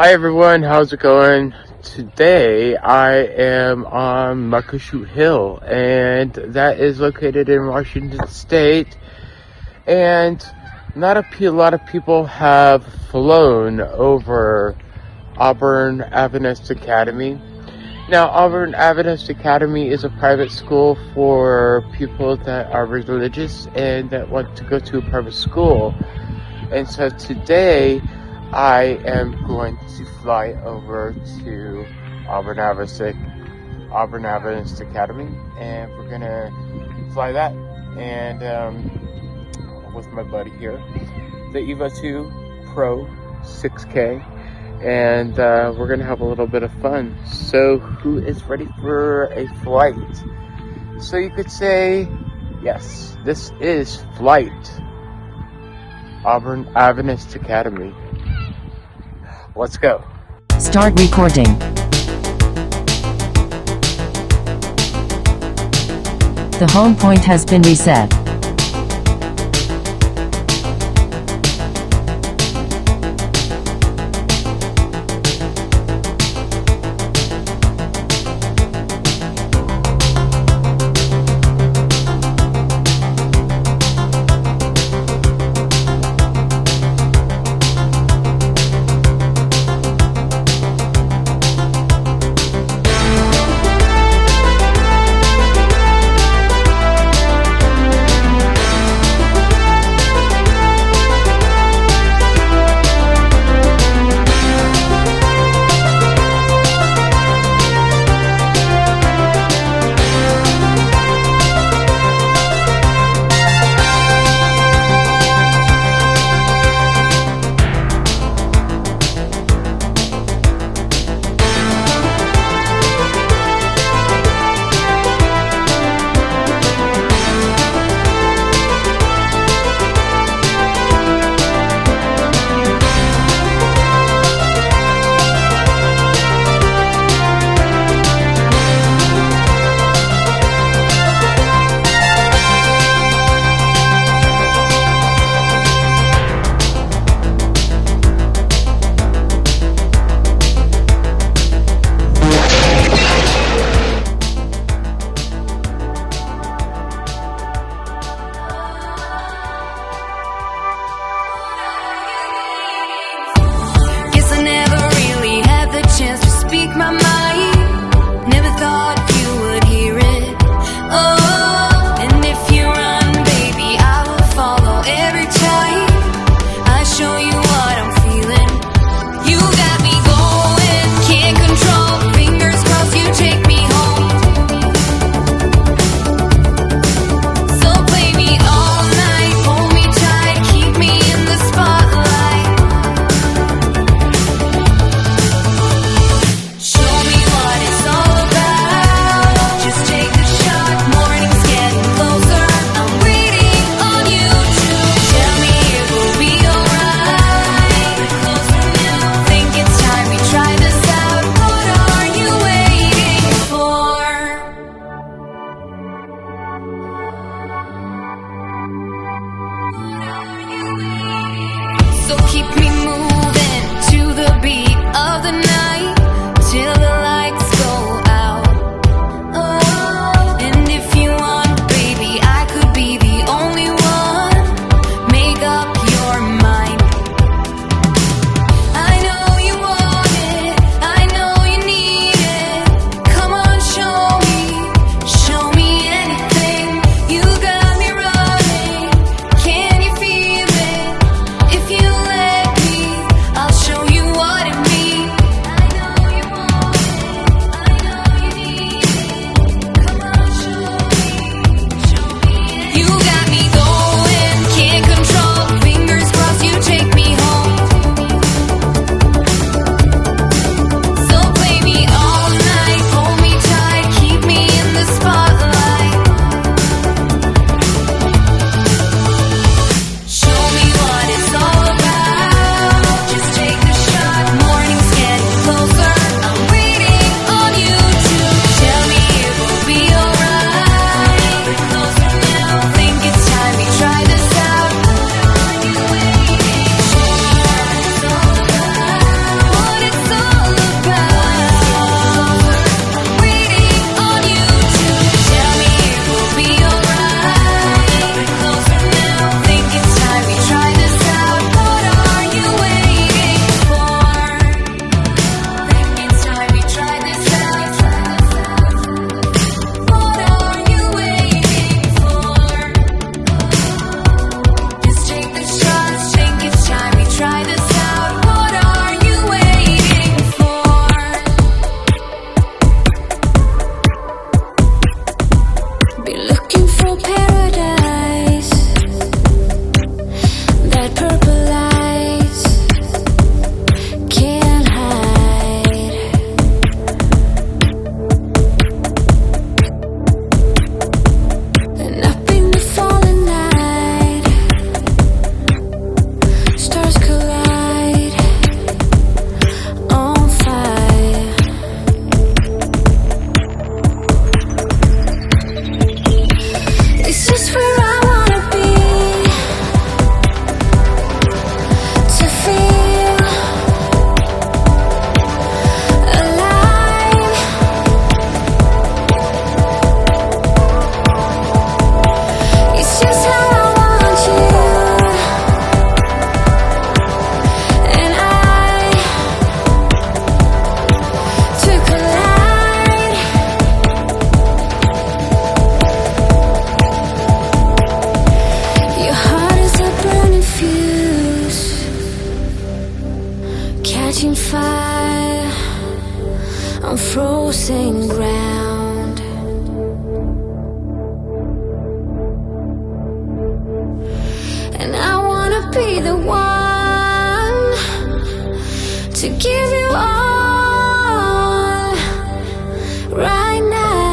Hi everyone, how's it going? Today I am on Muckleshoot Hill and that is located in Washington State and not a, a lot of people have flown over Auburn Adventist Academy. Now Auburn Adventist Academy is a private school for people that are religious and that want to go to a private school. And so today I am going to fly over to Auburn Adventist, Auburn Adventist Academy, and we're gonna fly that, and um, with my buddy here, the EVO 2 Pro 6K, and uh, we're gonna have a little bit of fun. So, who is ready for a flight? So you could say, yes, this is flight. Auburn Adventist Academy. Let's go. Start recording. The home point has been reset. Frozen ground. And I wanna be the one to give you all right now.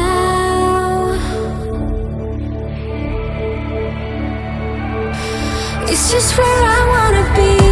It's just where I wanna be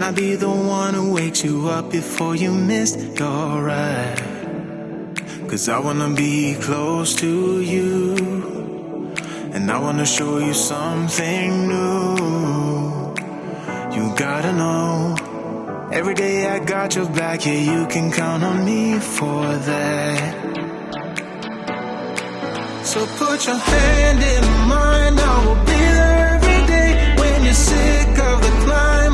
Can I be the one who wakes you up before you miss your ride? Cause I wanna be close to you. And I wanna show you something new. You gotta know Every day I got your back, yeah you can count on me for that. So put your hand in mine, I will be there every day When you're sick of the climb